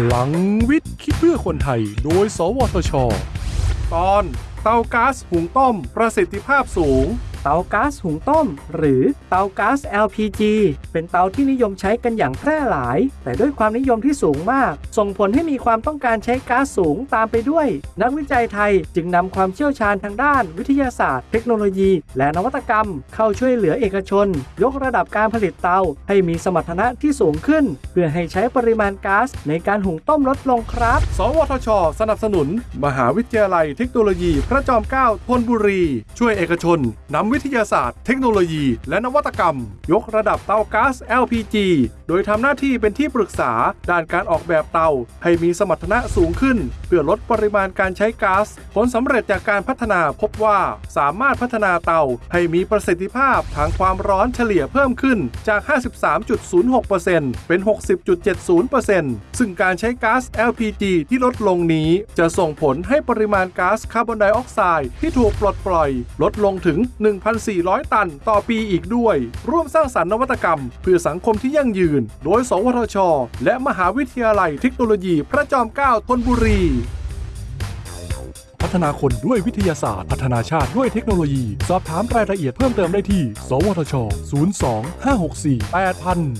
พลังวิทย์คิดเพื่อคนไทย โดย สวทช ตอนเตาก๊าซหุงต้ม ประสิทธิภาพสูง ตาก๊าซหุงต้ม หรือเตาก๊าซ LPG เป็นเตาที่นิยมใช้กันอย่างแพร่หลาย แต่ด้วยความนิยมที่สูงมาก ส่งผลให้มีความต้องการใช้ก๊าซสูงตามไปด้วย นักวิจัยไทยจึงนำความเชี่ยวชาญทางด้านวิทยาศาสตร์ เทคโนโลยี และนวัตกรรม เข้าช่วยเหลือเอกชน ยกระดับการผลิตเตาให้มีสมรรถนะที่สูงขึ้น เพื่อให้ใช้ปริมาณก๊าซในการหุงต้มลดลงครับ สวทช สนับสนุน มหาวิทยาลัยเทคโนโลยี พระจอมเกล้าธนบุรี ช่วยเอกชนนำวิทยาศาสตร์ เทคโนโลยี และนวัตกรรม ยกระดับเตาก๊าซ LPG โดยทำหน้าที่เป็นที่ปรึกษาด้านการออกแบบเตา ให้มีสมรรถนะสูงขึ้น เพื่อลดปริมาณการใช้ก๊าซผลสำเร็จจากการพัฒนาพบว่าสามารถพัฒนาเตา ให้มีประสิทธิภาพทางความร้อนเฉลี่ยเพิ่มขึ้นจาก 53.06%เป็น 60.70%ซึ่งการใช้ก๊าซ LPG ที่ลดลงนี้จะส่งผลให้ปริมาณก๊าซคาร์บอนไดออกไซด์ที่ถูกปลดปล่อย ลดลงถึง1,400 ตันต่อปีอีกด้วย ร่วมสร้างสรรค์นวัตกรรม เพื่อสังคมที่ยั่งยืน โดย สวทช และมหาวิทยาลัยเทคโนโลยีพระจอมเกล้าธนบุรีพัฒนาคนด้วยวิทยาศาสตร์ พัฒนาชาติด้วยเทคโนโลยี สอบถามรายละเอียดเพิ่มเติมได้ที่ สวทช 02 564 8000